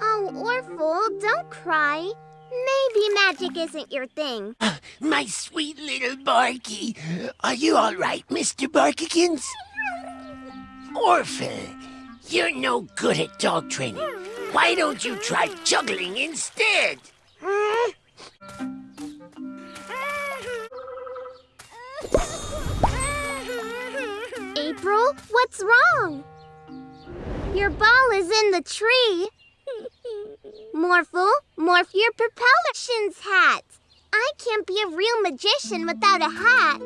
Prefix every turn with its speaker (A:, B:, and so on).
A: Oh, Morphle, don't cry. Maybe magic isn't your thing.
B: Uh, my sweet little Barky. Are you all right, Mr. Barkykins? Morphle, you're no good at dog training. Why don't you try juggling instead?
A: April, what's wrong? Your ball is in the tree. Morphle, morph your propulsions hat. I can't be a real magician without a hat.